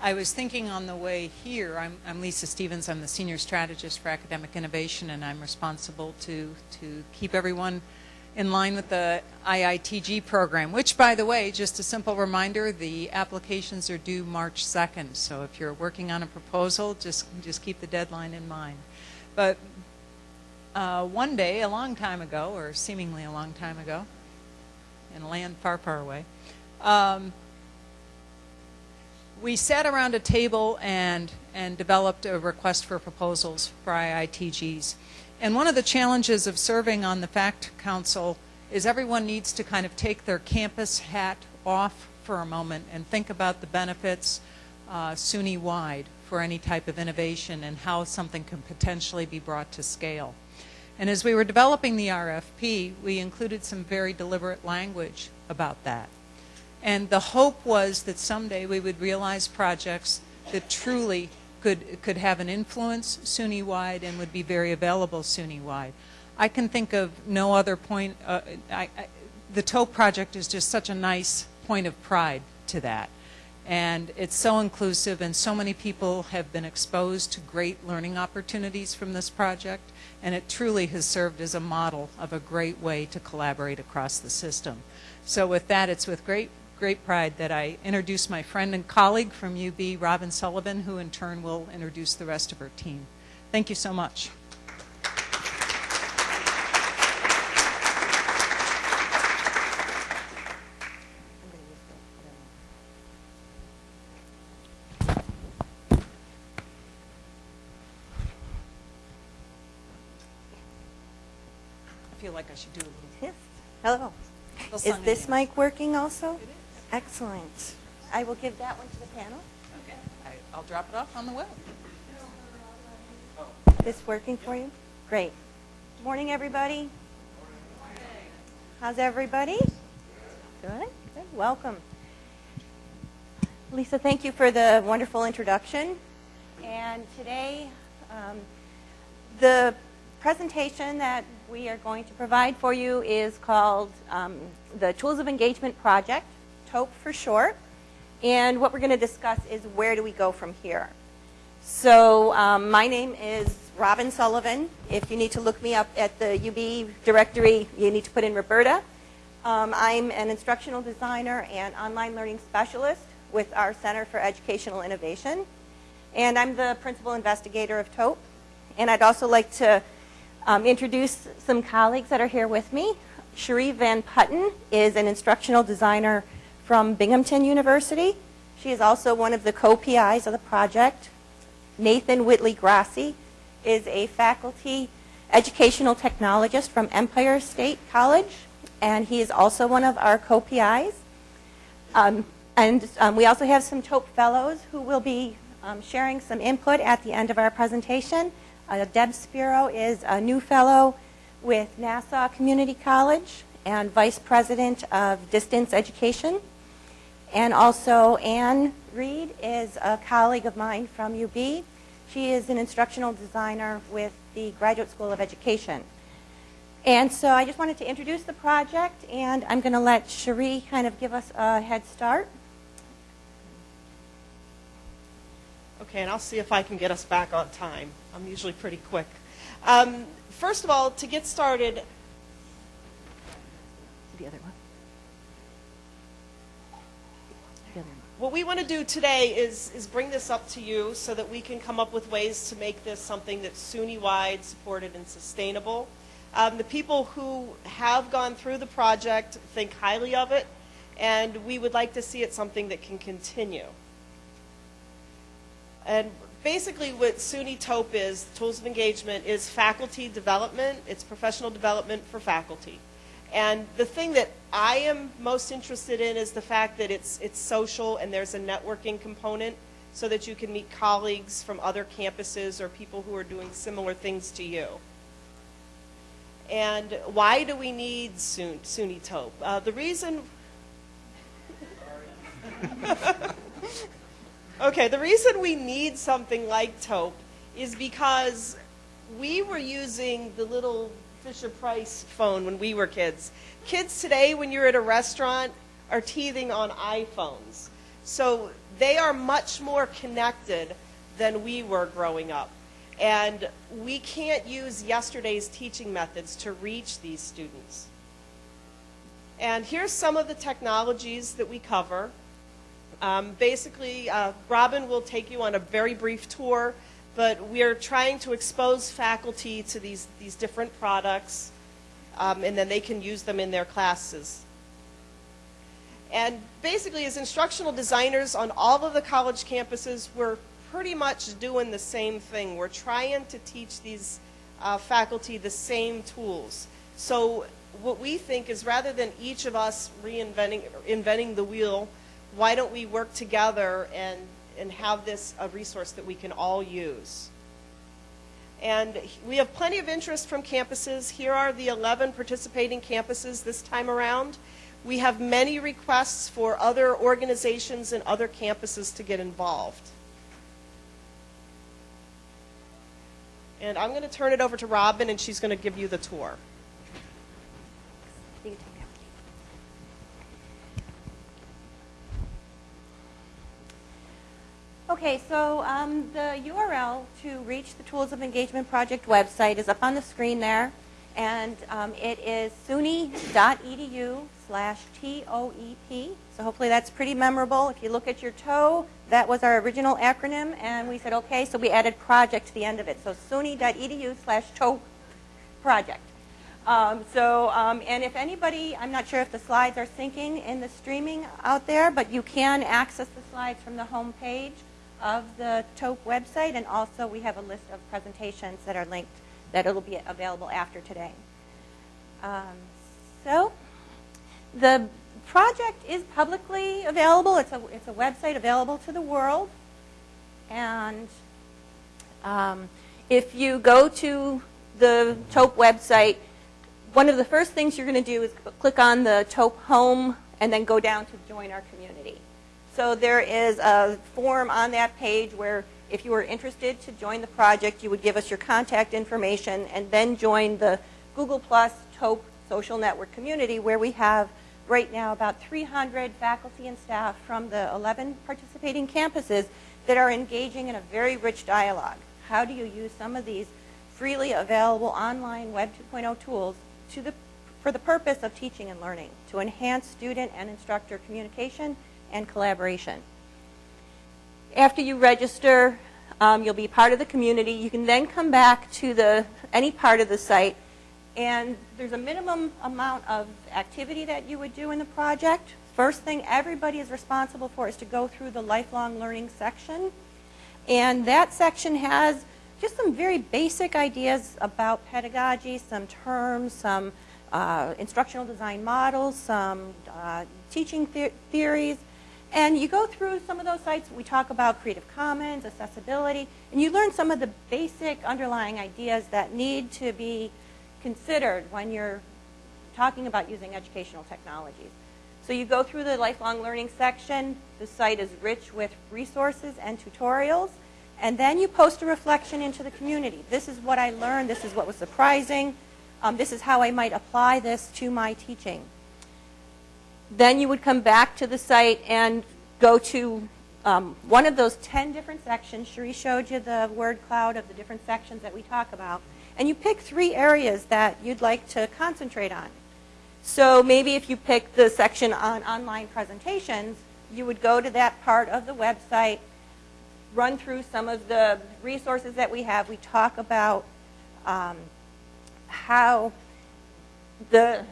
I was thinking on the way here, I'm, I'm Lisa Stevens, I'm the Senior Strategist for Academic Innovation, and I'm responsible to, to keep everyone in line with the IITG program, which, by the way, just a simple reminder, the applications are due March 2nd, so if you're working on a proposal, just, just keep the deadline in mind. But uh, one day, a long time ago, or seemingly a long time ago, in a land far, far away, um, we sat around a table and, and developed a request for proposals for IITGs. And one of the challenges of serving on the FACT Council is everyone needs to kind of take their campus hat off for a moment and think about the benefits uh, SUNY-wide for any type of innovation and how something can potentially be brought to scale. And as we were developing the RFP, we included some very deliberate language about that. And the hope was that someday we would realize projects that truly could, could have an influence SUNY-wide and would be very available SUNY-wide. I can think of no other point, uh, I, I, the TOEP project is just such a nice point of pride to that. And it's so inclusive and so many people have been exposed to great learning opportunities from this project and it truly has served as a model of a great way to collaborate across the system. So with that, it's with great great pride that I introduce my friend and colleague from UB, Robin Sullivan, who in turn will introduce the rest of her team. Thank you so much. I feel like I should do a little. Yes. Hello. Is this mic working also? Excellent. I will give that one to the panel. Okay. I, I'll drop it off on the web. This working for you? Great. Morning, everybody. How's everybody? Good. Good. Welcome. Lisa, thank you for the wonderful introduction. And today, um, the presentation that we are going to provide for you is called um, the Tools of Engagement Project, TOEP for short. And what we're going to discuss is where do we go from here. So um, my name is Robin Sullivan. If you need to look me up at the UB directory, you need to put in Roberta. Um, I'm an instructional designer and online learning specialist with our Center for Educational Innovation. And I'm the principal investigator of TOEP. And I'd also like to um, introduce some colleagues that are here with me. Cherie Van Putten is an instructional designer from Binghamton University. She is also one of the co-PIs of the project. Nathan Whitley Grassi is a faculty educational technologist from Empire State College, and he is also one of our co-PIs. Um, and um, we also have some TOEP fellows who will be um, sharing some input at the end of our presentation. Uh, Deb Spiro is a new fellow with Nassau Community College and vice president of distance education. And also Anne Reed is a colleague of mine from UB. She is an instructional designer with the Graduate School of Education. And so I just wanted to introduce the project, and I'm going to let Cherie kind of give us a head start. Okay, and I'll see if I can get us back on time. I'm usually pretty quick. Um, first of all, to get started, The other one. What we want to do today is, is bring this up to you so that we can come up with ways to make this something that's SUNY-wide, supported, and sustainable. Um, the people who have gone through the project think highly of it, and we would like to see it something that can continue. And basically what SUNY TOEP is, Tools of Engagement, is faculty development. It's professional development for faculty. And the thing that I am most interested in is the fact that it's, it's social and there's a networking component so that you can meet colleagues from other campuses or people who are doing similar things to you. And why do we need SUN- SUNY TOEP? Uh, the reason Okay, the reason we need something like TOEP is because we were using the little Fisher Price phone when we were kids. Kids today, when you're at a restaurant, are teething on iPhones. So they are much more connected than we were growing up. And we can't use yesterday's teaching methods to reach these students. And here's some of the technologies that we cover. Um, basically, uh, Robin will take you on a very brief tour, but we are trying to expose faculty to these, these different products, um, and then they can use them in their classes. And basically, as instructional designers on all of the college campuses, we're pretty much doing the same thing. We're trying to teach these uh, faculty the same tools. So what we think is rather than each of us reinventing inventing the wheel, why don't we work together and, and have this a resource that we can all use? And we have plenty of interest from campuses. Here are the 11 participating campuses this time around. We have many requests for other organizations and other campuses to get involved. And I'm going to turn it over to Robin, and she's going to give you the tour. Okay, so um, the URL to reach the Tools of Engagement Project website is up on the screen there, and um, it is suny.edu slash TOEP. So hopefully that's pretty memorable. If you look at your toe, that was our original acronym, and we said, okay, so we added project to the end of it. So suny.edu slash toe project. Um, so, um, and if anybody, I'm not sure if the slides are syncing in the streaming out there, but you can access the slides from the home page of the TOEP website, and also we have a list of presentations that are linked that it'll be available after today. Um, so, the project is publicly available. It's a, it's a website available to the world. And um, if you go to the TOEP website, one of the first things you're going to do is click on the TOEP home and then go down to join our community. So there is a form on that page where if you were interested to join the project, you would give us your contact information and then join the Google Plus TOEP social network community where we have right now about 300 faculty and staff from the 11 participating campuses that are engaging in a very rich dialogue. How do you use some of these freely available online Web 2.0 tools to the, for the purpose of teaching and learning, to enhance student and instructor communication and collaboration. After you register, um, you'll be part of the community. You can then come back to the, any part of the site and there's a minimum amount of activity that you would do in the project. First thing everybody is responsible for is to go through the lifelong learning section. And that section has just some very basic ideas about pedagogy, some terms, some uh, instructional design models, some uh, teaching the theories. And you go through some of those sites. We talk about Creative Commons, accessibility, and you learn some of the basic underlying ideas that need to be considered when you're talking about using educational technologies. So you go through the lifelong learning section. The site is rich with resources and tutorials. And then you post a reflection into the community. This is what I learned. This is what was surprising. Um, this is how I might apply this to my teaching. Then you would come back to the site and go to um, one of those 10 different sections. Cherie showed you the word cloud of the different sections that we talk about and you pick three areas that you'd like to concentrate on. So maybe if you pick the section on online presentations, you would go to that part of the website, run through some of the resources that we have. We talk about um, how the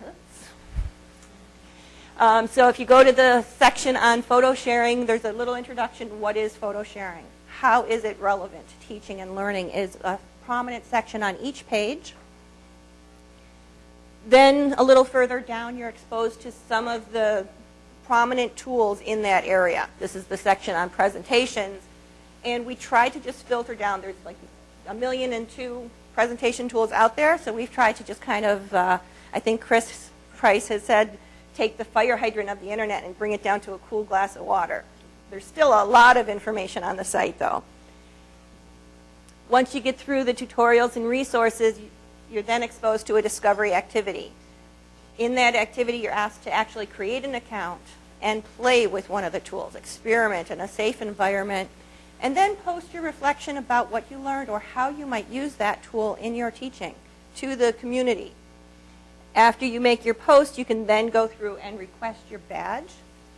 um, so if you go to the section on photo sharing, there's a little introduction. What is photo sharing? How is it relevant to teaching and learning is a prominent section on each page. Then a little further down, you're exposed to some of the prominent tools in that area. This is the section on presentations. And we try to just filter down. There's like a million and two presentation tools out there. So we've tried to just kind of, uh, I think Chris Price has said, take the fire hydrant of the internet and bring it down to a cool glass of water. There's still a lot of information on the site, though. Once you get through the tutorials and resources, you're then exposed to a discovery activity. In that activity, you're asked to actually create an account, and play with one of the tools, experiment in a safe environment, and then post your reflection about what you learned or how you might use that tool in your teaching to the community. After you make your post, you can then go through and request your badge.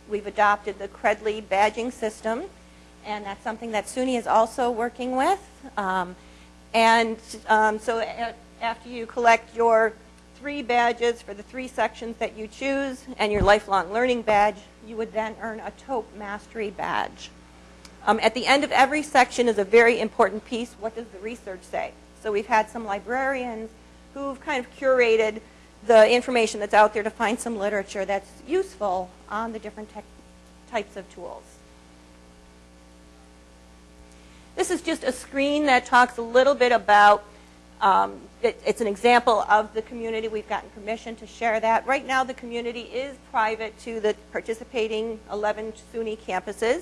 We've adopted the Credly badging system, and that's something that SUNY is also working with. Um, and um, so after you collect your three badges for the three sections that you choose and your lifelong learning badge, you would then earn a TOEP mastery badge. Um, at the end of every section is a very important piece. What does the research say? So we've had some librarians who've kind of curated the information that's out there to find some literature that's useful on the different types of tools. This is just a screen that talks a little bit about, um, it, it's an example of the community. We've gotten permission to share that. Right now the community is private to the participating 11 SUNY campuses.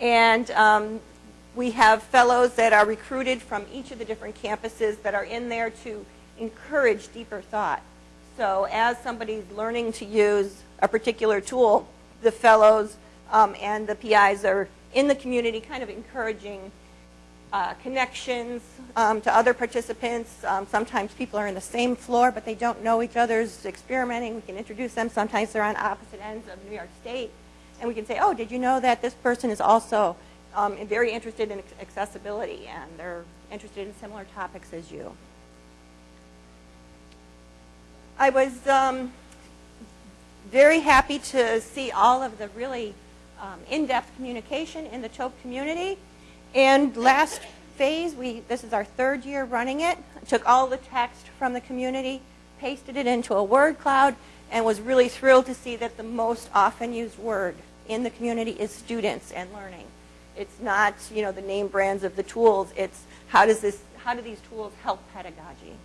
And um, we have fellows that are recruited from each of the different campuses that are in there to encourage deeper thought. So as somebody's learning to use a particular tool, the fellows um, and the PIs are in the community kind of encouraging uh, connections um, to other participants. Um, sometimes people are in the same floor, but they don't know each other's experimenting. We can introduce them. Sometimes they're on opposite ends of New York State. And we can say, oh, did you know that this person is also um, very interested in accessibility and they're interested in similar topics as you. I was um, very happy to see all of the really um, in-depth communication in the TOEP community. And last phase, we this is our third year running it. Took all the text from the community, pasted it into a word cloud, and was really thrilled to see that the most often used word in the community is students and learning. It's not, you know, the name brands of the tools. It's how does this how do these tools help pedagogy?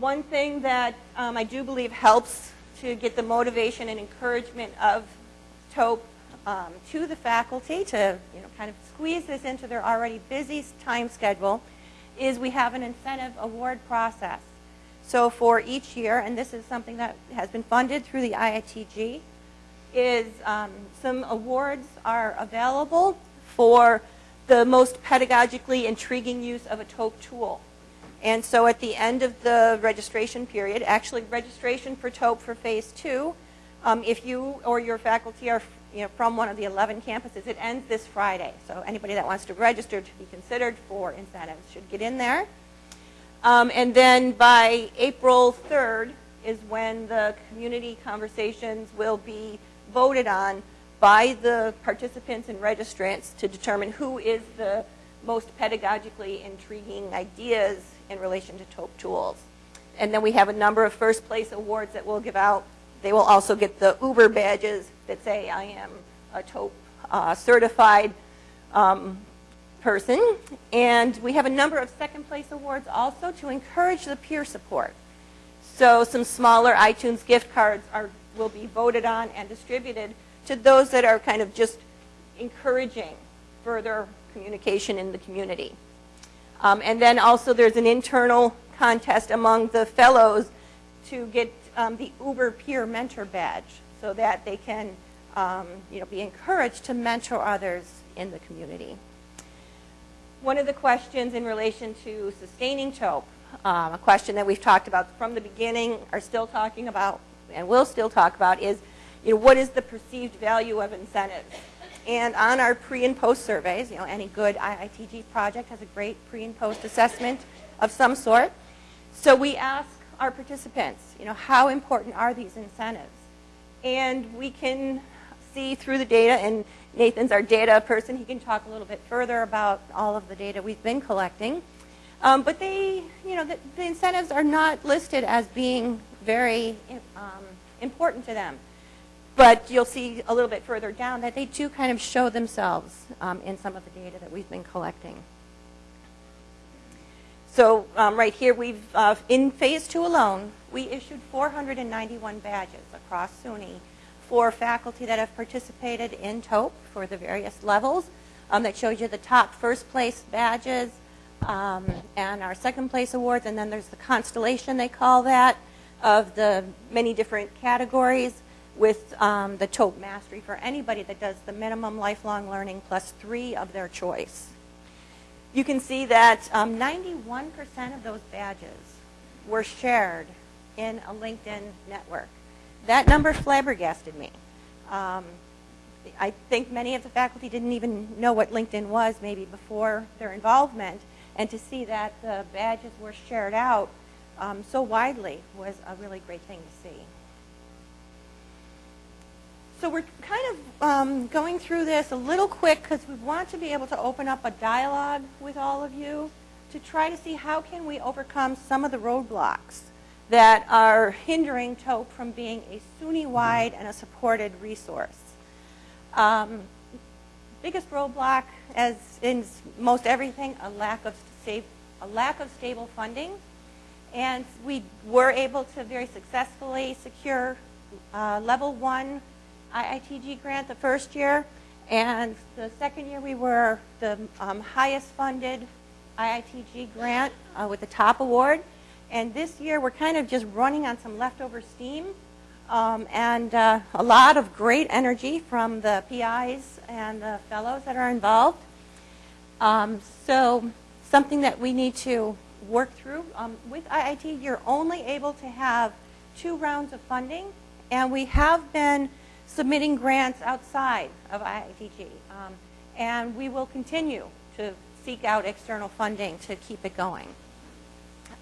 One thing that um, I do believe helps to get the motivation and encouragement of TOEP um, to the faculty to you know, kind of squeeze this into their already busy time schedule is we have an incentive award process. So for each year, and this is something that has been funded through the IITG, is um, some awards are available for the most pedagogically intriguing use of a TOEP tool. And so at the end of the registration period, actually registration for TOEP for phase two, um, if you or your faculty are you know, from one of the 11 campuses, it ends this Friday. So anybody that wants to register to be considered for incentives should get in there. Um, and then by April 3rd is when the community conversations will be voted on by the participants and registrants to determine who is the most pedagogically intriguing ideas in relation to TOEP tools. And then we have a number of first place awards that we'll give out. They will also get the Uber badges that say I am a TOEP uh, certified um, person. And we have a number of second place awards also to encourage the peer support. So some smaller iTunes gift cards are, will be voted on and distributed to those that are kind of just encouraging further communication in the community. Um, and then also there's an internal contest among the fellows to get um, the Uber Peer Mentor Badge so that they can um, you know, be encouraged to mentor others in the community. One of the questions in relation to sustaining TOEP, um, a question that we've talked about from the beginning, are still talking about, and will still talk about, is you know, what is the perceived value of incentives? And on our pre and post surveys, you know, any good IITG project has a great pre and post assessment of some sort. So we ask our participants, you know, how important are these incentives? And we can see through the data, and Nathan's our data person. He can talk a little bit further about all of the data we've been collecting. Um, but they, you know, the, the, incentives are not listed as being very um, important to them. But you'll see a little bit further down that they do kind of show themselves um, in some of the data that we've been collecting. So um, right here, we've uh, in phase two alone, we issued 491 badges across SUNY for faculty that have participated in TOEP for the various levels. Um, that shows you the top first place badges um, and our second place awards, and then there's the constellation, they call that. of the many different categories with um, the TOEP Mastery for anybody that does the minimum lifelong learning plus three of their choice. You can see that um, 91% of those badges were shared in a LinkedIn network. That number flabbergasted me. Um, I think many of the faculty didn't even know what LinkedIn was maybe before their involvement, and to see that the badges were shared out um, so widely was a really great thing to see. So we're kind of um, going through this a little quick because we want to be able to open up a dialogue with all of you to try to see how can we overcome some of the roadblocks that are hindering TOEP from being a SUNY-wide and a supported resource. Um, biggest roadblock, as in most everything, a lack of safe, a lack of stable funding, and we were able to very successfully secure uh, level one IITG grant the first year, and the second year we were the um, highest funded IITG grant uh, with the top award. And this year we're kind of just running on some leftover steam um, and uh, a lot of great energy from the PIs and the fellows that are involved. Um, so something that we need to work through. Um, with IIT, you're only able to have two rounds of funding, and we have been submitting grants outside of IITG. Um, and we will continue to seek out external funding to keep it going.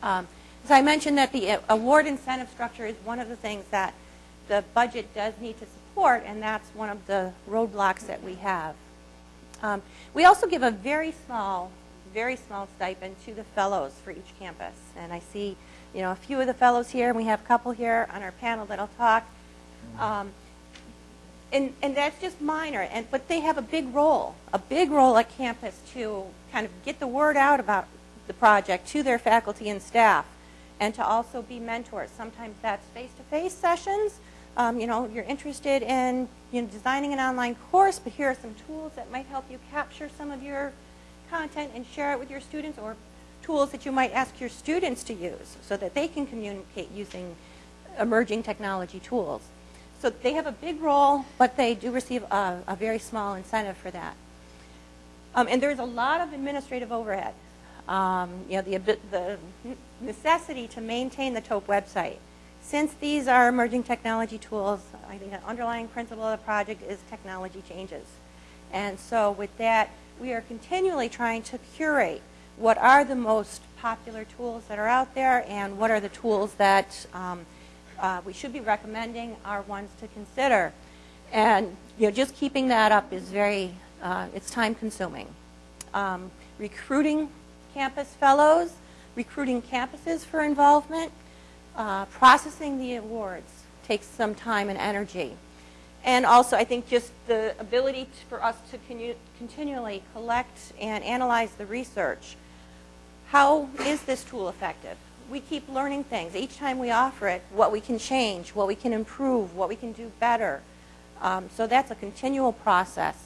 Um, as I mentioned that the award incentive structure is one of the things that the budget does need to support, and that's one of the roadblocks that we have. Um, we also give a very small, very small stipend to the fellows for each campus. And I see, you know, a few of the fellows here, and we have a couple here on our panel that'll talk. Um, and, and that's just minor, and, but they have a big role, a big role at campus to kind of get the word out about the project to their faculty and staff, and to also be mentors. Sometimes that's face-to-face -face sessions. Um, you know, you're interested in you know, designing an online course, but here are some tools that might help you capture some of your content and share it with your students, or tools that you might ask your students to use so that they can communicate using emerging technology tools. So they have a big role, but they do receive a, a very small incentive for that. Um, and there's a lot of administrative overhead. Um, you know, the, the necessity to maintain the TOEP website. Since these are emerging technology tools, I think the underlying principle of the project is technology changes. And so with that, we are continually trying to curate what are the most popular tools that are out there and what are the tools that um, uh, we should be recommending are ones to consider. And you know, just keeping that up is very, uh, it's time consuming. Um, recruiting campus fellows, recruiting campuses for involvement, uh, processing the awards takes some time and energy. And also, I think just the ability for us to continually collect and analyze the research. How is this tool effective? We keep learning things. Each time we offer it, what we can change, what we can improve, what we can do better. Um, so that's a continual process.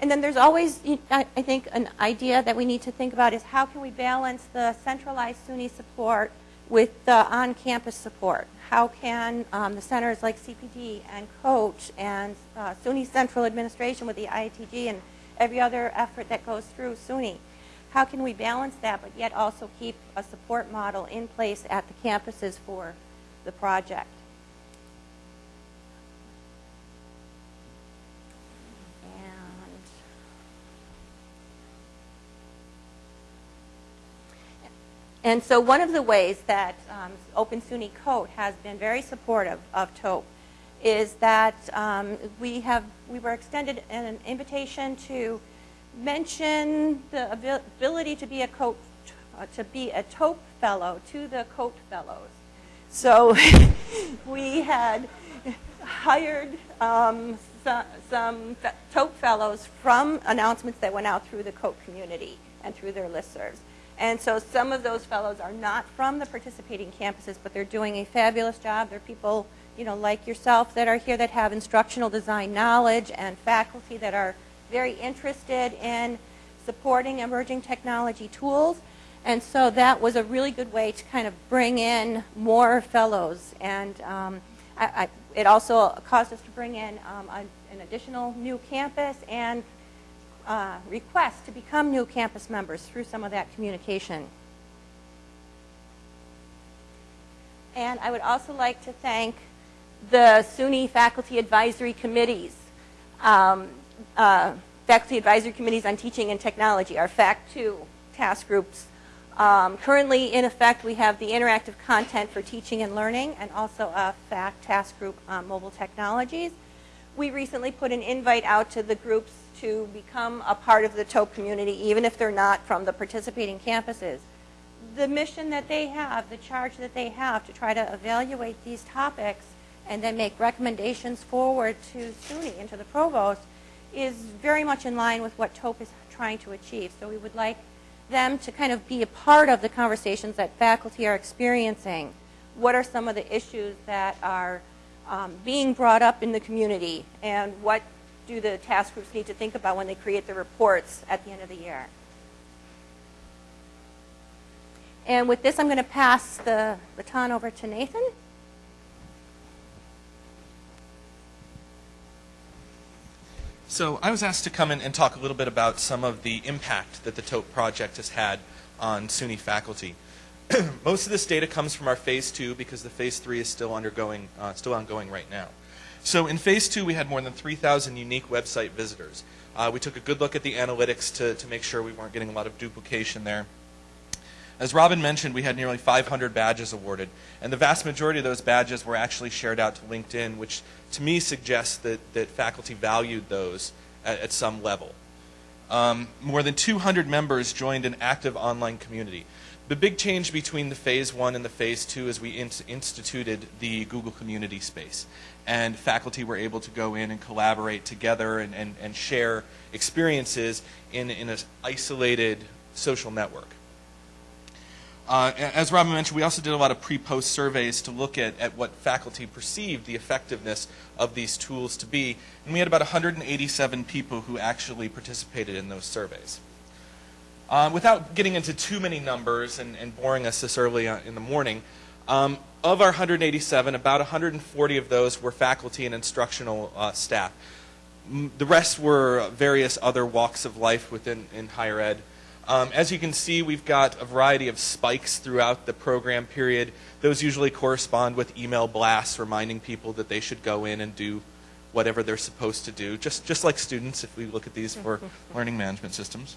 And then there's always, I think, an idea that we need to think about is how can we balance the centralized SUNY support with the on-campus support? How can um, the centers like CPD and COACH and uh, SUNY Central Administration with the IITG and every other effort that goes through SUNY, how can we balance that but yet also keep a support model in place at the campuses for the project? And so one of the ways that um, Open SUNY COTE has been very supportive of TOEP is that um, we have we were extended an invitation to mention the ability to be a uh, to be a TOEP fellow to the COTE fellows. So we had hired um, some, some TOEP fellows from announcements that went out through the COTE community and through their listservs. And so some of those fellows are not from the participating campuses, but they're doing a fabulous job. They're people, you know, like yourself that are here that have instructional design knowledge and faculty that are very interested in supporting emerging technology tools. And so that was a really good way to kind of bring in more fellows. And um, I, I, it also caused us to bring in um, a, an additional new campus and uh, requests to become new campus members through some of that communication. And I would also like to thank the SUNY faculty advisory committees, um, uh, faculty advisory committees on teaching and technology, our FACT2 task groups. Um, currently in effect, we have the interactive content for teaching and learning and also a FACT task group on mobile technologies. We recently put an invite out to the groups to become a part of the TOEP community, even if they're not from the participating campuses the mission that they have, the charge that they have to try to evaluate these topics and then make recommendations forward to SUNY and to the provost is very much in line with what TOEP is trying to achieve. So we would like them to kind of be a part of the conversations that faculty are experiencing. What are some of the issues that are um, being brought up in the community and what do the task groups need to think about when they create the reports at the end of the year? And with this, I'm going to pass the baton over to Nathan. So I was asked to come in and talk a little bit about some of the impact that the TOEP project has had on SUNY faculty. Most of this data comes from our phase two because the phase three is still undergoing, uh, still ongoing right now. So in phase two, we had more than 3,000 unique website visitors. Uh, we took a good look at the analytics to, to make sure we weren't getting a lot of duplication there. As Robin mentioned, we had nearly 500 badges awarded, and the vast majority of those badges were actually shared out to LinkedIn, which to me suggests that, that faculty valued those at, at some level. Um, more than 200 members joined an active online community. The big change between the phase one and the phase two is we in instituted the Google community space. And faculty were able to go in and collaborate together and, and, and share experiences in, in an isolated social network. Uh, as Robin mentioned, we also did a lot of pre-post surveys to look at, at what faculty perceived the effectiveness of these tools to be. And we had about 187 people who actually participated in those surveys. Uh, without getting into too many numbers and, and boring us this early in the morning, um, of our 187, about 140 of those were faculty and instructional uh, staff. The rest were various other walks of life within in higher ed. Um, as you can see, we've got a variety of spikes throughout the program period. Those usually correspond with email blasts reminding people that they should go in and do whatever they're supposed to do, just, just like students if we look at these for learning management systems.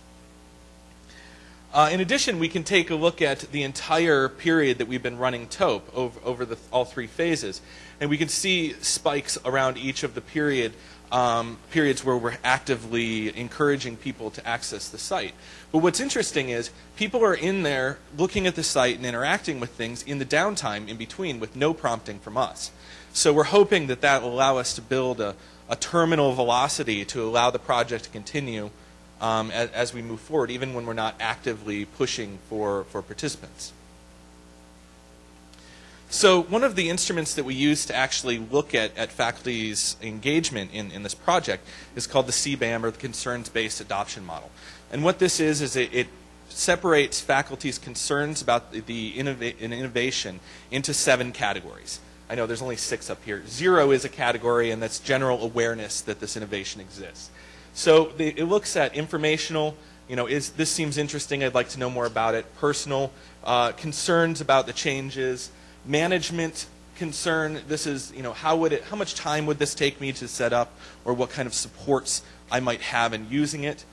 Uh, in addition, we can take a look at the entire period that we've been running TOEP over, over the, all three phases, and we can see spikes around each of the period um, periods where we're actively encouraging people to access the site. But what's interesting is people are in there looking at the site and interacting with things in the downtime in between with no prompting from us. So we're hoping that that will allow us to build a, a terminal velocity to allow the project to continue um, as, as we move forward, even when we're not actively pushing for, for participants. So one of the instruments that we use to actually look at, at faculty's engagement in, in this project is called the CBAM, or the Concerns-Based Adoption Model. And what this is, is it, it separates faculty's concerns about the, the innova innovation into seven categories. I know there's only six up here. Zero is a category, and that's general awareness that this innovation exists. So the, it looks at informational, you know, is this seems interesting, I'd like to know more about it. Personal, uh, concerns about the changes, management concern. This is, you know, how would it, how much time would this take me to set up, or what kind of supports I might have in using it.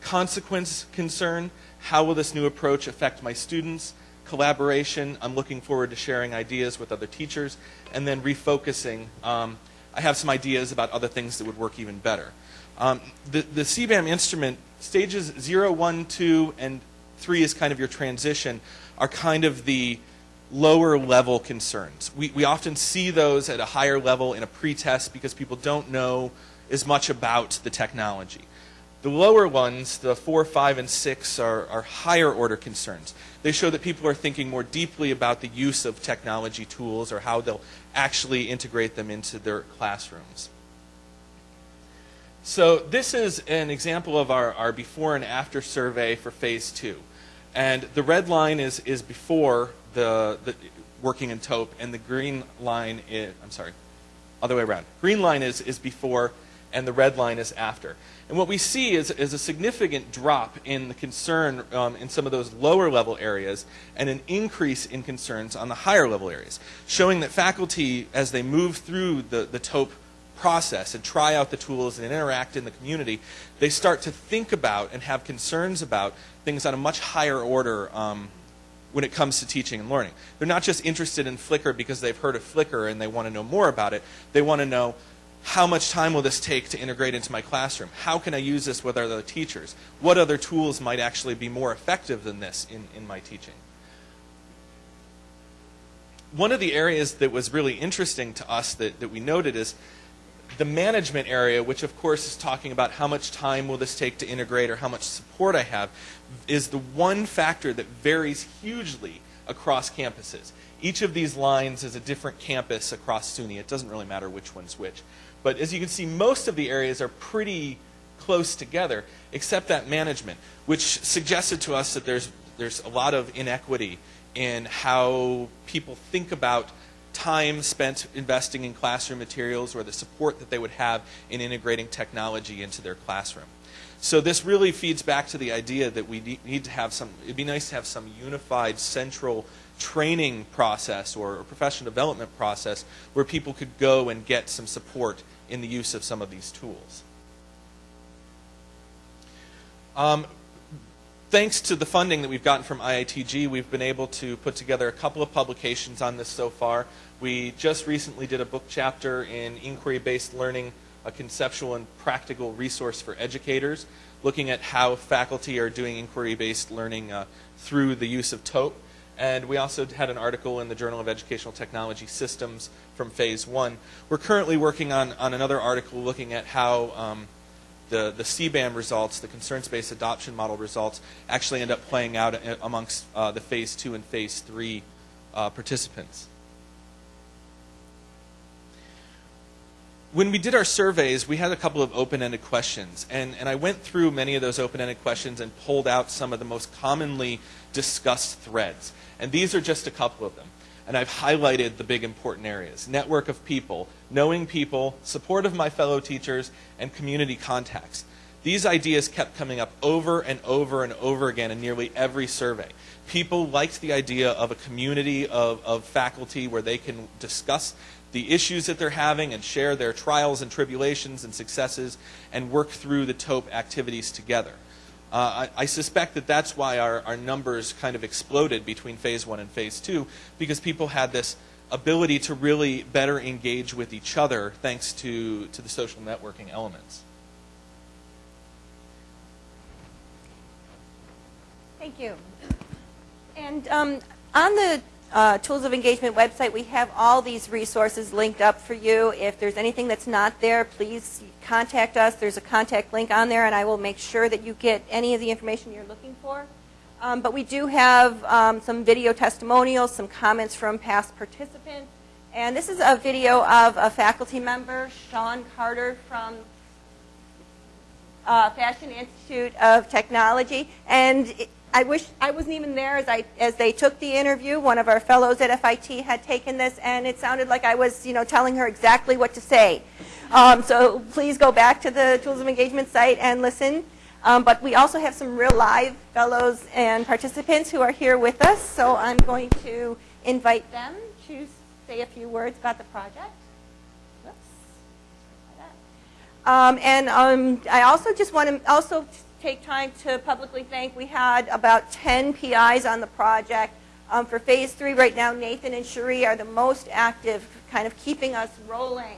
Consequence concern. How will this new approach affect my students? Collaboration. I'm looking forward to sharing ideas with other teachers, and then refocusing. Um, I have some ideas about other things that would work even better. Um, the, the CBAM instrument, stages 0, 1, 2, and 3 is kind of your transition, are kind of the lower level concerns. We, we often see those at a higher level in a pretest because people don't know as much about the technology. The lower ones, the four, five, and six, are, are higher order concerns. They show that people are thinking more deeply about the use of technology tools or how they'll actually integrate them into their classrooms. So this is an example of our, our before and after survey for phase two. And the red line is, is before the, the working in TOEP, and the green line is, I'm sorry, other way around. Green line is, is before, and the red line is after. And what we see is, is a significant drop in the concern um, in some of those lower level areas and an increase in concerns on the higher level areas, showing that faculty, as they move through the, the TOEP process and try out the tools and interact in the community, they start to think about and have concerns about things on a much higher order um, when it comes to teaching and learning. They're not just interested in Flickr because they've heard of Flickr and they want to know more about it. They want to know how much time will this take to integrate into my classroom? How can I use this with other teachers? What other tools might actually be more effective than this in, in my teaching? One of the areas that was really interesting to us that, that we noted is the management area, which of course is talking about how much time will this take to integrate or how much support I have, is the one factor that varies hugely across campuses. Each of these lines is a different campus across SUNY. It doesn't really matter which one's which. But as you can see, most of the areas are pretty close together, except that management, which suggested to us that there's, there's a lot of inequity in how people think about time spent investing in classroom materials or the support that they would have in integrating technology into their classroom. So this really feeds back to the idea that we need to have some, it'd be nice to have some unified central training process or professional development process where people could go and get some support in the use of some of these tools. Um, thanks to the funding that we've gotten from IITG, we've been able to put together a couple of publications on this so far. We just recently did a book chapter in inquiry-based learning, a conceptual and practical resource for educators, looking at how faculty are doing inquiry-based learning uh, through the use of TOEP. And we also had an article in the Journal of Educational Technology Systems from Phase 1. We're currently working on, on another article looking at how um, the, the CBAM results, the concerns-based adoption model results, actually end up playing out amongst uh, the phase two and phase three uh, participants. When we did our surveys, we had a couple of open-ended questions, and, and I went through many of those open-ended questions and pulled out some of the most commonly discussed threads. And these are just a couple of them and I've highlighted the big important areas. Network of people, knowing people, support of my fellow teachers, and community contacts. These ideas kept coming up over and over and over again in nearly every survey. People liked the idea of a community of, of faculty where they can discuss the issues that they're having and share their trials and tribulations and successes and work through the TOEP activities together. Uh, I, I, suspect that that's why our, our numbers kind of exploded between phase one and phase two, because people had this ability to really better engage with each other thanks to, to the social networking elements. Thank you. And um, on the uh, Tools of Engagement website, we have all these resources linked up for you. If there's anything that's not there, please contact us. There's a contact link on there, and I will make sure that you get any of the information you're looking for. Um, but we do have um, some video testimonials, some comments from past participants. And this is a video of a faculty member, Sean Carter from uh, Fashion Institute of Technology. And it, I wish I wasn't even there as I as they took the interview. One of our fellows at FIT had taken this, and it sounded like I was, you know, telling her exactly what to say. Um, so please go back to the Tools of Engagement site and listen. Um, but we also have some real live fellows and participants who are here with us. So I'm going to invite them to say a few words about the project. Um, and um, I also just want to also take time to publicly thank. We had about 10 PIs on the project. Um, for phase three right now, Nathan and Cherie are the most active, kind of keeping us rolling.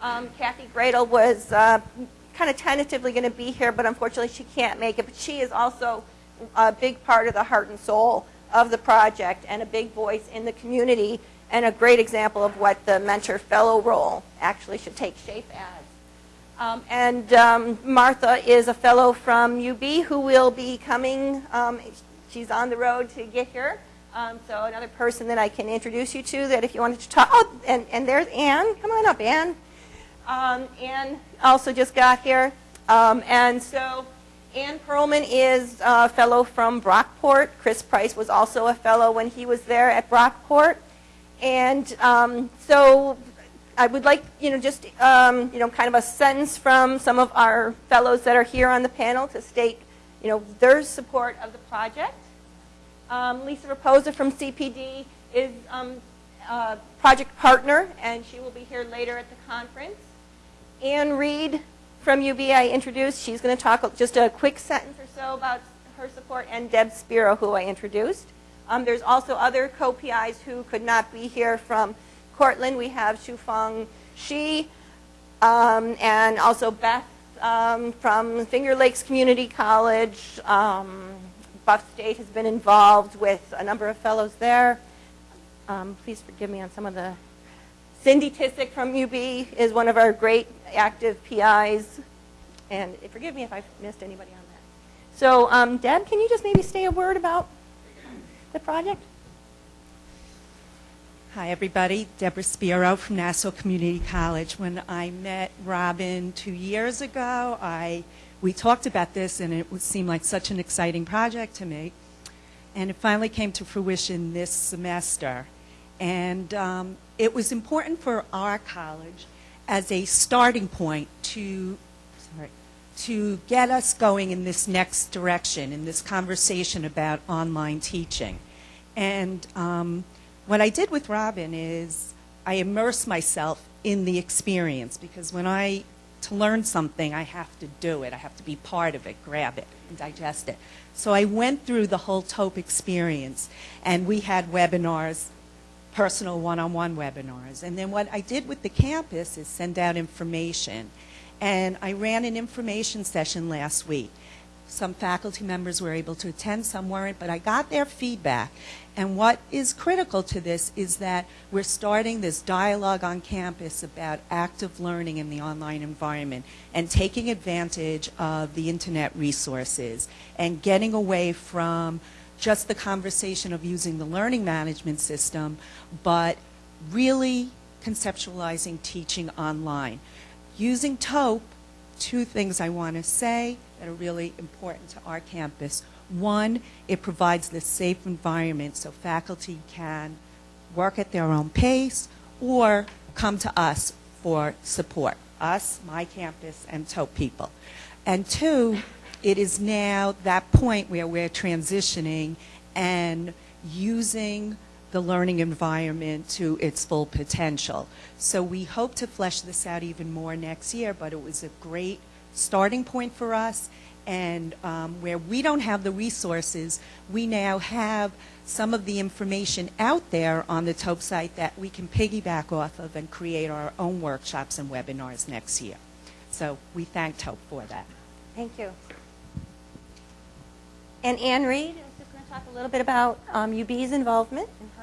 Um, Kathy Gradel was uh, kind of tentatively going to be here, but unfortunately she can't make it. But she is also a big part of the heart and soul of the project and a big voice in the community and a great example of what the mentor fellow role actually should take shape as. Um, and um, Martha is a fellow from UB who will be coming. Um, she's on the road to get here. Um, so another person that I can introduce you to that if you wanted to talk. Oh, and, and there's Anne. Come on up, Anne. Um, Anne also just got here. Um, and so Anne Perlman is a fellow from Brockport. Chris Price was also a fellow when he was there at Brockport. And so I would like, you know, just, um, you know, kind of a sentence from some of our fellows that are here on the panel to state, you know, their support of the project. Um, Lisa Raposa from CPD is um, a project partner, and she will be here later at the conference. Ann Reed from UB I introduced. She's going to talk just a quick sentence or so about her support, and Deb Spiro, who I introduced. Um, there's also other co-PIs who could not be here from Cortland. We have Shufeng Shi, um, and also Beth um, from Finger Lakes Community College. Um, Buff State has been involved with a number of fellows there. Um, please forgive me on some of the. Cindy Tissick from UB is one of our great active PIs. And forgive me if I've missed anybody on that. So, um, Deb, can you just maybe say a word about the project? Hi, everybody. Deborah Spiro from Nassau Community College. When I met Robin two years ago, I we talked about this, and it would seem like such an exciting project to me. And it finally came to fruition this semester. And um, it was important for our college as a starting point to sorry, to get us going in this next direction, in this conversation about online teaching. And um, what I did with Robin is I immerse myself in the experience because when I to learn something, I have to do it. I have to be part of it, grab it, and digest it. So I went through the whole TOEP experience, and we had webinars, personal one-on-one webinars. And then what I did with the campus is send out information. And I ran an information session last week. Some faculty members were able to attend, some weren't, but I got their feedback. And what is critical to this is that we're starting this dialogue on campus about active learning in the online environment and taking advantage of the internet resources and getting away from just the conversation of using the learning management system, but really conceptualizing teaching online. Using TOEP, two things I want to say that are really important to our campus. One, it provides this safe environment so faculty can work at their own pace or come to us for support. Us, my campus, and TOEP people. And two, it is now that point where we're transitioning and using the learning environment to its full potential. So we hope to flesh this out even more next year, but it was a great starting point for us. And um, where we don't have the resources, we now have some of the information out there on the TOEP site that we can piggyback off of and create our own workshops and webinars next year. So we thank TOEP for that. Thank you. And Ann Reed is just going to talk a little bit about um, UB's involvement and involvement.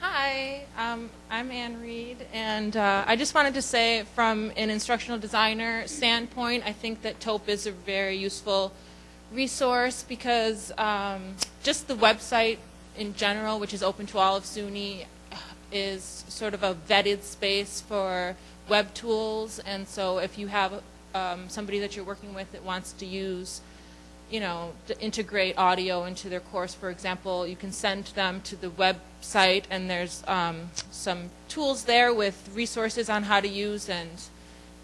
Hi, um, I'm Ann Reed, and uh, I just wanted to say from an instructional designer standpoint, I think that TOEP is a very useful resource because um, just the website in general, which is open to all of SUNY, is sort of a vetted space for web tools, and so if you have um, somebody that you're working with that wants to use you know, to integrate audio into their course. For example, you can send them to the website, and there's um, some tools there with resources on how to use, and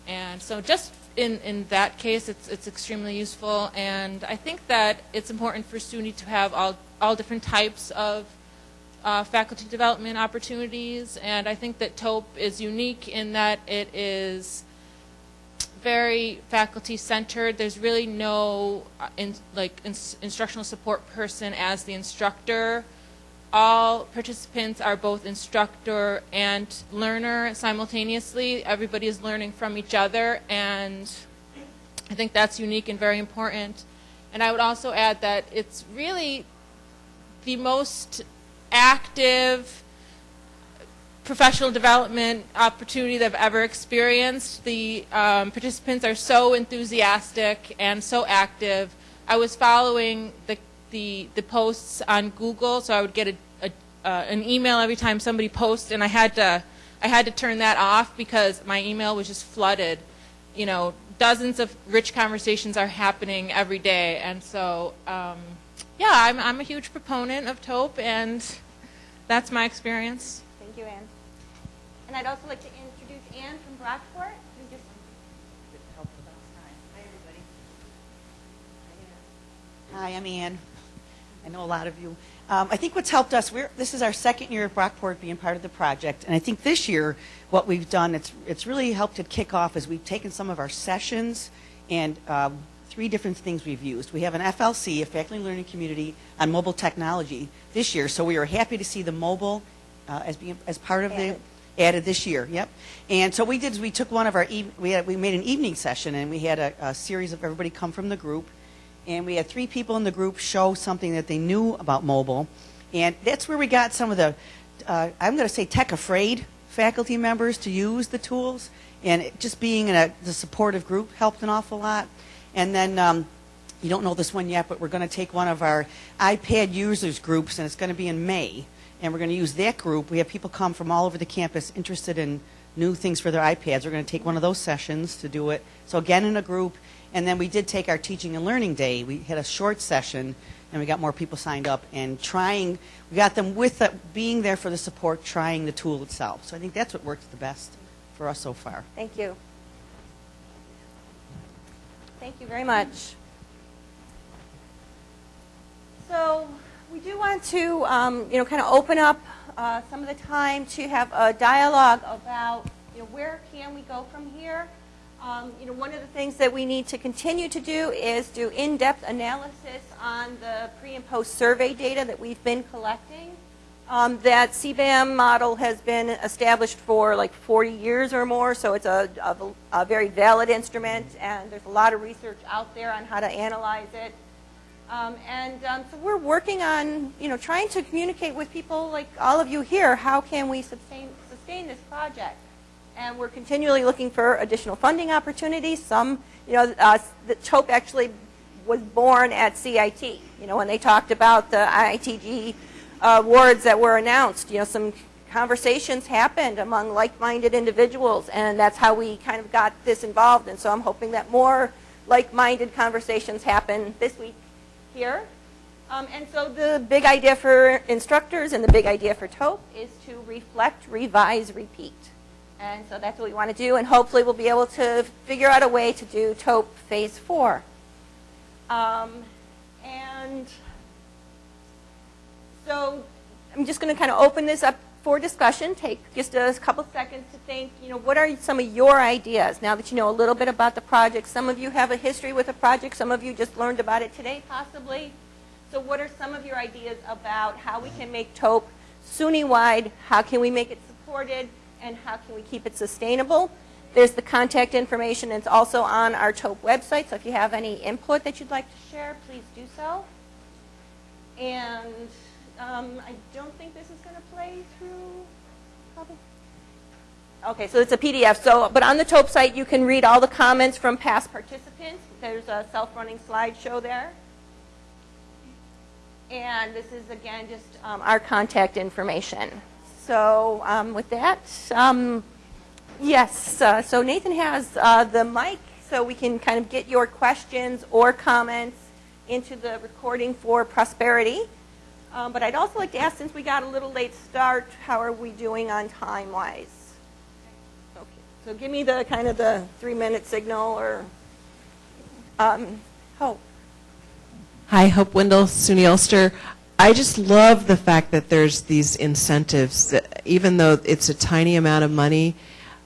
and so just in in that case, it's it's extremely useful. And I think that it's important for SUNY to have all all different types of uh, faculty development opportunities, and I think that TOEP is unique in that it is very faculty centered. There's really no uh, in, like ins instructional support person as the instructor. All participants are both instructor and learner simultaneously. Everybody is learning from each other, and I think that's unique and very important. And I would also add that it's really the most active professional development opportunity that I've ever experienced. The um, participants are so enthusiastic and so active. I was following the, the, the posts on Google, so I would get a, a, uh, an email every time somebody posted, and I had to I had to turn that off because my email was just flooded, you know, dozens of rich conversations are happening every day. And so, um, yeah, I'm, I'm a huge proponent of TOEP, and that's my experience. Thank you, Anne. And I'd also like to introduce Anne from Brockport. Hi, everybody. Hi, I'm Ann. I know a lot of you. Um, I think what's helped us, we're, this is our second year at Brockport being part of the project, and I think this year what we've done, it's, it's really helped it kick off is we've taken some of our sessions and um, three different things we've used. We have an FLC, a faculty learning community, on mobile technology this year, so we are happy to see the mobile uh, as being as part of Added. the added this year. Yep. And so what we did is we took one of our we had, we made an evening session and we had a, a series of everybody come from the group, and we had three people in the group show something that they knew about mobile, and that's where we got some of the uh, I'm going to say tech afraid faculty members to use the tools, and it, just being in a the supportive group helped an awful lot. And then um, you don't know this one yet, but we're going to take one of our iPad users groups, and it's going to be in May. And we're going to use that group. We have people come from all over the campus interested in new things for their iPads. We're going to take one of those sessions to do it. So again, in a group. And then we did take our teaching and learning day. We had a short session, and we got more people signed up and trying. We got them with the, being there for the support, trying the tool itself. So I think that's what works the best for us so far. Thank you. Thank you very much. So we do want to, um, you know, kind of open up uh, some of the time to have a dialogue about, you know, where can we go from here? Um, you know, one of the things that we need to continue to do is do in-depth analysis on the pre and post survey data that we've been collecting. Um, that CBAM model has been established for like 40 years or more, so it's a, a, a very valid instrument, and there's a lot of research out there on how to analyze it. Um, and um, so we're working on, you know, trying to communicate with people like all of you here. How can we sustain sustain this project? And we're continually looking for additional funding opportunities. Some, you know, uh, the TOEP actually was born at CIT. You know, when they talked about the IITG uh, awards that were announced, you know, some conversations happened among like-minded individuals, and that's how we kind of got this involved. And so I'm hoping that more like-minded conversations happen this week here. Um, and so the big idea for instructors and the big idea for TOEP is to reflect, revise, repeat. And so that's what we want to do, and hopefully we'll be able to figure out a way to do TOEP Phase 4. Um, and so I'm just going to kind of open this up for discussion. Take just a couple seconds to think, you know, what are some of your ideas now that you know a little bit about the project? Some of you have a history with the project. Some of you just learned about it today, possibly. So what are some of your ideas about how we can make TOEP SUNY-wide? How can we make it supported? And how can we keep it sustainable? There's the contact information. It's also on our TOEP website. So if you have any input that you'd like to share, please do so. And um, I don't think this is going to play through. Probably. Okay, so it's a PDF. So, but on the TOEP site, you can read all the comments from past participants. There's a self-running slideshow there. And this is, again, just um, our contact information. So um, with that, um, yes, uh, so Nathan has uh, the mic so we can kind of get your questions or comments into the recording for prosperity. Um, but I'd also like to ask, since we got a little late start, how are we doing on time-wise? Okay, so give me the kind of the three-minute signal or, um, Hope. Hi, Hope Wendell, SUNY Ulster. I just love the fact that there's these incentives, that even though it's a tiny amount of money,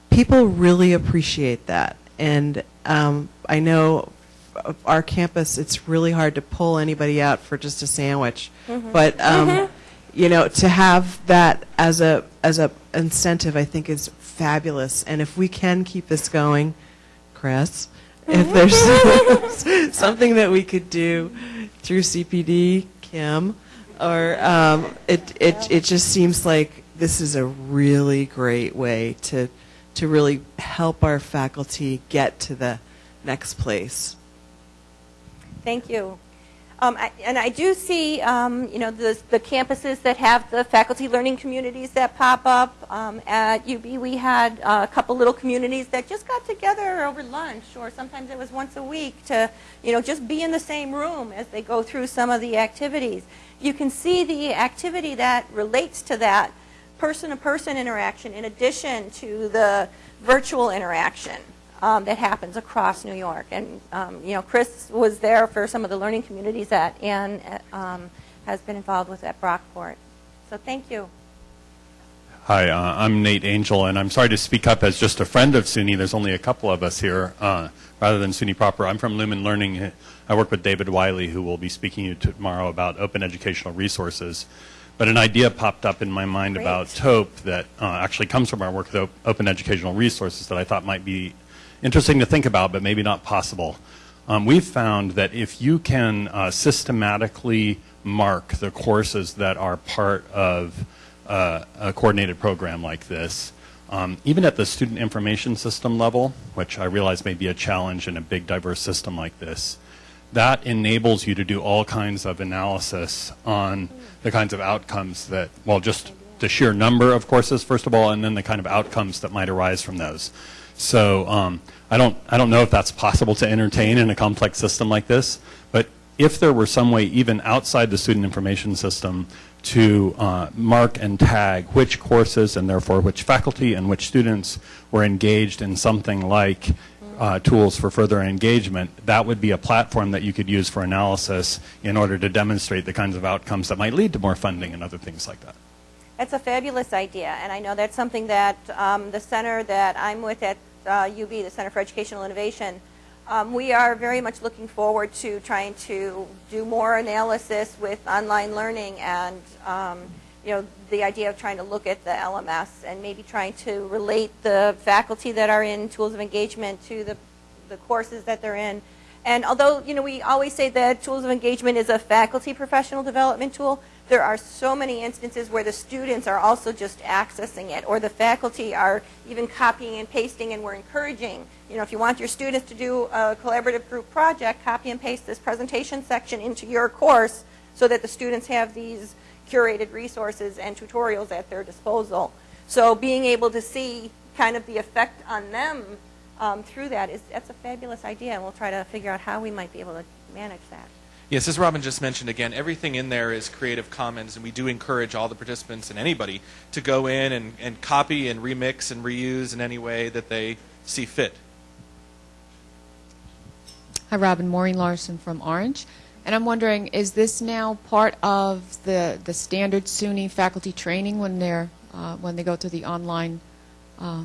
people really appreciate that. And um, I know our campus, it's really hard to pull anybody out for just a sandwich. But um, you know, to have that as a as a incentive, I think is fabulous. And if we can keep this going, Chris, if there's something that we could do through CPD, Kim, or um, it it it just seems like this is a really great way to to really help our faculty get to the next place. Thank you. Um, I, and I do see, um, you know, the, the campuses that have the faculty learning communities that pop up. Um, at UB, we had uh, a couple little communities that just got together over lunch, or sometimes it was once a week to, you know, just be in the same room as they go through some of the activities. You can see the activity that relates to that person-to-person interaction in addition to the virtual interaction um, that happens across New York. And, um, you know, Chris was there for some of the learning communities that Ann uh, um, has been involved with at Brockport. So thank you. Hi, uh, I'm Nate Angell, and I'm sorry to speak up as just a friend of SUNY. There's only a couple of us here, uh, rather than SUNY proper. I'm from Lumen Learning. I work with David Wiley, who will be speaking to you tomorrow about open educational resources. But an idea popped up in my mind Great. about TOEP that uh, actually comes from our work with op- open educational resources that I thought might be interesting to think about, but maybe not possible. Um, we've found that if you can uh, systematically mark the courses that are part of uh, a coordinated program like this, um, even at the student information system level, which I realize may be a challenge in a big diverse system like this, that enables you to do all kinds of analysis on the kinds of outcomes that, well, just the sheer number of courses, first of all, and then the kind of outcomes that might arise from those. So um, I don't I don't know if that's possible to entertain in a complex system like this, but if there were some way even outside the student information system to uh, mark and tag which courses and therefore which faculty and which students were engaged in something like uh, tools for further engagement, that would be a platform that you could use for analysis in order to demonstrate the kinds of outcomes that might lead to more funding and other things like that. That's a fabulous idea, and I know that's something that um, the center that I'm with at uh, UB, the Center for Educational Innovation, um, we are very much looking forward to trying to do more analysis with online learning and um, you know the idea of trying to look at the LMS and maybe trying to relate the faculty that are in tools of engagement to the, the courses that they're in. And although you know we always say that tools of engagement is a faculty professional development tool, there are so many instances where the students are also just accessing it or the faculty are even copying and pasting and we're encouraging you know if you want your students to do a collaborative group project copy and paste this presentation section into your course so that the students have these curated resources and tutorials at their disposal. So being able to see kind of the effect on them um, through that is that's a fabulous idea and we'll try to figure out how we might be able to manage that Yes, as Robin just mentioned, again, everything in there is Creative Commons, and we do encourage all the participants and anybody to go in and, and copy and remix and reuse in any way that they see fit. Hi, Robin. Maureen Larson from Orange. And I'm wondering, is this now part of the, the standard SUNY faculty training when they're uh, when they go to the online uh,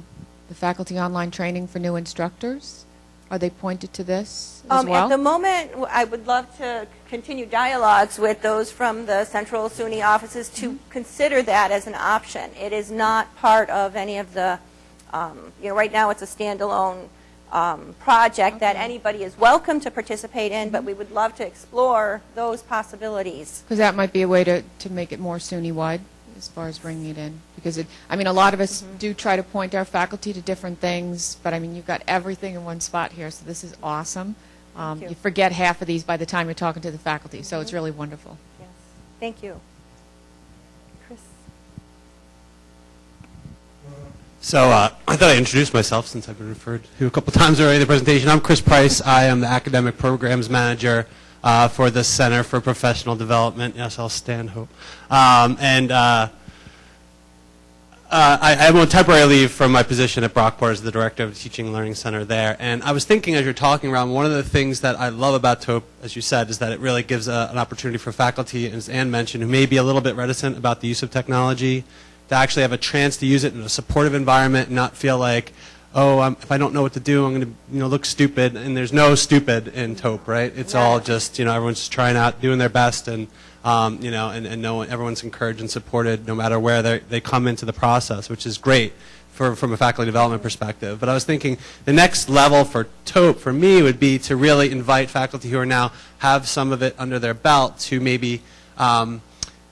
the faculty online training for new instructors? Are they pointed to this as Um, well? At the moment, I would love to continue dialogues with those from the central SUNY offices to Mm-hmm. consider that as an option. It is not part of any of the, um, you know, right now it's a standalone um, project that anybody is welcome to participate in, Mm-hmm. but we would love to explore those possibilities. Because that might be a way to, to make it more SUNY-wide as far as bringing it in. Because, it, I mean, a lot of us Mm-hmm. do try to point our faculty to different things, but I mean, you've got everything in one spot here, so this is awesome. Um, you. you forget half of these by the time you're talking to the faculty, so it's really wonderful. Yes. Thank you. Chris? So uh, I thought I'd introduce myself since I've been referred to a couple times already in the presentation. I'm Chris Price. I am the Academic Programs Manager uh, for the Center for Professional Development. Yes, I'll stand hope. Um, and uh, uh, I, I'm on temporary leave from my position at Brockport as the Director of the Teaching and Learning Center there. And I was thinking as you're talking around, one of the things that I love about TOEP, as you said, is that it really gives a, an opportunity for faculty, as Ann mentioned, who may be a little bit reticent about the use of technology, to actually have a chance to use it in a supportive environment and not feel like, oh, I'm, if I don't know what to do, I'm going to you know, look stupid. And there's no stupid in TOEP, right? It's all just, you know, everyone's just trying out, doing their best, and, um, you know, and, and no one, everyone's encouraged and supported no matter where they they come into the process, which is great. For, from a faculty development perspective. But I was thinking the next level for TOEP for me would be to really invite faculty who are now have some of it under their belt to maybe um,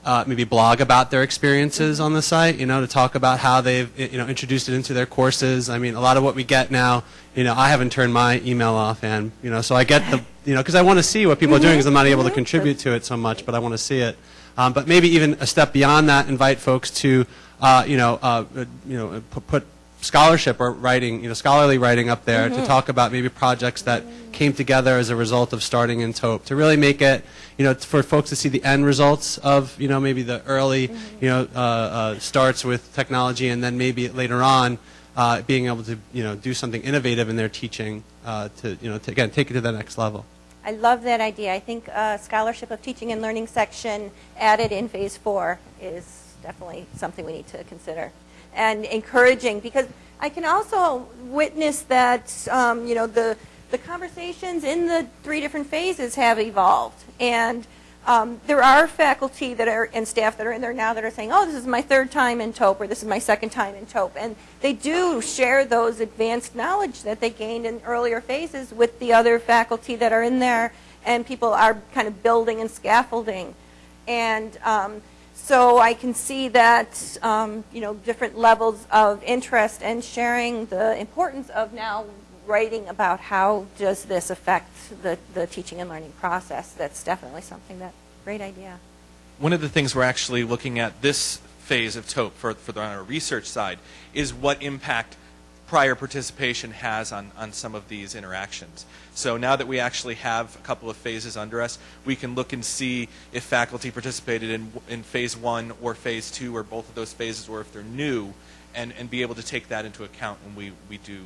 uh, maybe blog about their experiences on the site, you know, to talk about how they've, you know, introduced it into their courses. I mean, a lot of what we get now, you know, I haven't turned my email off, and, you know, so I get the, you know, because I want to see what people are doing because I'm not able to contribute to it so much, but I want to see it. Um, but maybe even a step beyond that, invite folks to, uh, you know, uh, uh, you know, put, put scholarship or writing, you know, scholarly writing up there to talk about maybe projects that came together as a result of starting in TOEP to really make it, you know, for folks to see the end results of, you know, maybe the early, you know, uh, uh, starts with technology and then maybe later on uh, being able to, you know, do something innovative in their teaching uh, to, you know, to, again, take it to the next level. I love that idea. I think uh, scholarship of teaching and learning section added in phase four is definitely something we need to consider and encouraging because I can also witness that um, you know the the conversations in the three different phases have evolved. And um, there are faculty that are and staff that are in there now that are saying, "Oh, this is my third time in TOEP, or this is my second time in TOEP," and they do share those advanced knowledge that they gained in earlier phases with the other faculty that are in there, and people are kind of building and scaffolding, and um, so I can see that um, you know different levels of interest and sharing the importance of now writing about how does this affect the, the teaching and learning process. That's definitely something that great idea. One of the things we're actually looking at this phase of TOEP for, for the, on our research side is what impact prior participation has on, on some of these interactions. So now that we actually have a couple of phases under us, we can look and see if faculty participated in, in phase one or phase two or both of those phases or if they're new and, and be able to take that into account when we, we do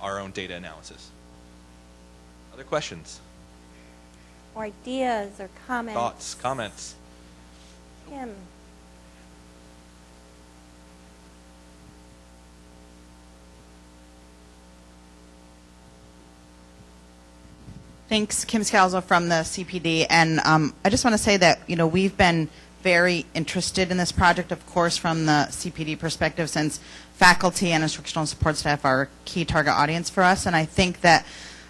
our own data analysis. Other questions, Or ideas or comments. thoughts, comments? Kim. Thanks, Kim Scalzo from the CPD. And um, I just want to say that, you know, we've been very interested in this project, of course, from the CPD perspective, since faculty and instructional support staff are a key target audience for us. And I think that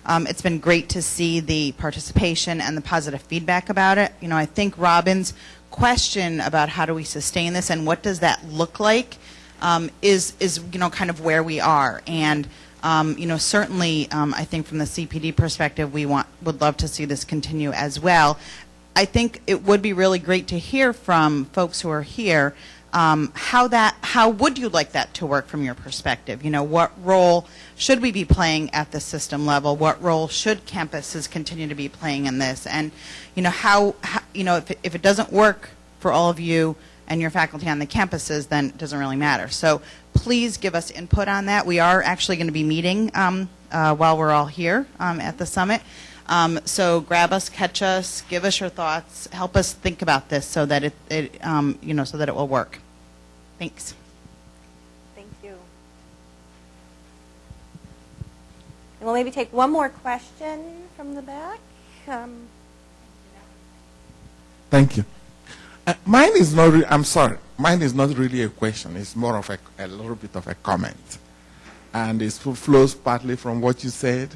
um, it's been great to see the participation and the positive feedback about it. You know, I think Robin's question about how do we sustain this and what does that look like um, is, is, you know, kind of where we are. And um, you know, certainly, um, I think from the CPD perspective, we want would love to see this continue as well. I think it would be really great to hear from folks who are here um, how that how would you like that to work from your perspective? You know, what role should we be playing at the system level? What role should campuses continue to be playing in this? And you know, how, how you know if it, if it doesn't work for all of you and your faculty on the campuses, then it doesn't really matter. So please give us input on that. We are actually going to be meeting um, uh, while we're all here um, at the summit. Um, so grab us, catch us, give us your thoughts, help us think about this so that it, it um, you know, so that it will work. Thanks. Thank you. And we'll maybe take one more question from the back. Um, Thank you. Uh, mine is not. Re- I'm sorry. Mine is not really a question. It's more of a, a little bit of a comment, and it flows partly from what you said.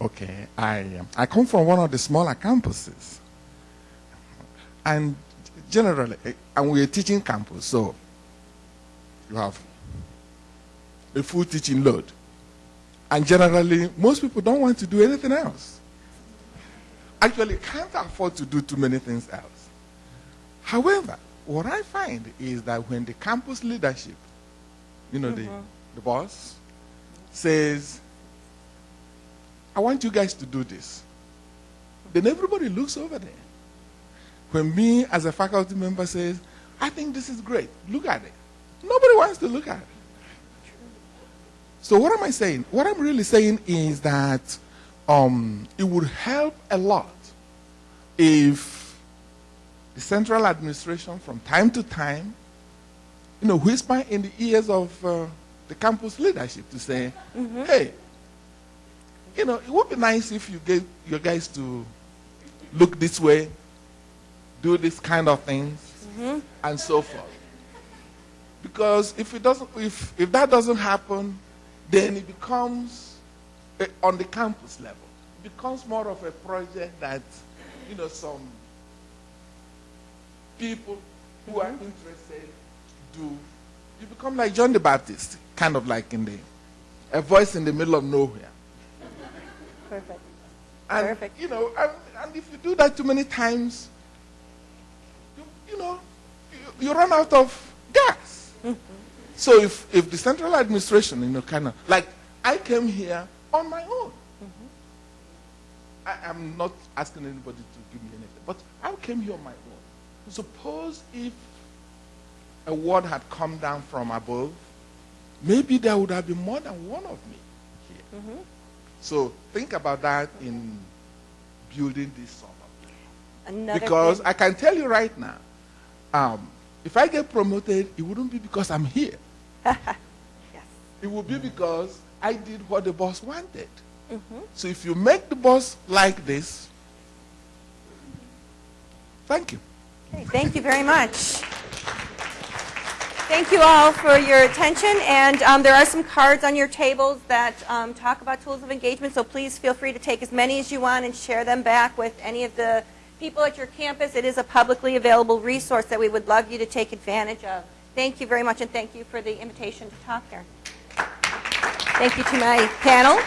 Okay, I um, I come from one of the smaller campuses, and generally, eh, and we're a teaching campus, so you have a full teaching load, and generally, most people don't want to do anything else. Actually, can't afford to do too many things else. However, what I find is that when the campus leadership, you know, the, the boss, says, I want you guys to do this, then everybody looks over there. When me, as a faculty member, says, I think this is great, look at it. Nobody wants to look at it. So, what am I saying? What I'm really saying is that um, it would help a lot if the central administration from time to time, you know, whisper in the ears of uh, the campus leadership to say, hey, you know, it would be nice if you get your guys to look this way, do this kind of things, and so forth. Because if it doesn't, if, if that doesn't happen, then it becomes uh, on the campus level. It becomes more of a project that, you know, some people who are mm-hmm. interested do, you become like John the Baptist, kind of like in the, a voice in the middle of nowhere. Perfect. And, Perfect. you know, and, and if you do that too many times, you, you know, you, you run out of gas. Mm-hmm. So if, if the central administration, you know, kind of, like, I came here on my own. Mm-hmm. I am not asking anybody to give me anything, but I came here on my own. Suppose if a word had come down from above, maybe there would have been more than one of me here. So think about that in building this suburb. Another Because thing- I can tell you right now, um, if I get promoted, it wouldn't be because I'm here. yes. It would be because I did what the boss wanted. So if you make the boss like this, thank you. Okay, thank you very much. Thank you all for your attention, and um, there are some cards on your tables that um, talk about tools of engagement, so please feel free to take as many as you want and share them back with any of the people at your campus. It is a publicly available resource that we would love you to take advantage of. Thank you very much, and thank you for the invitation to talk there. Thank you to my panel.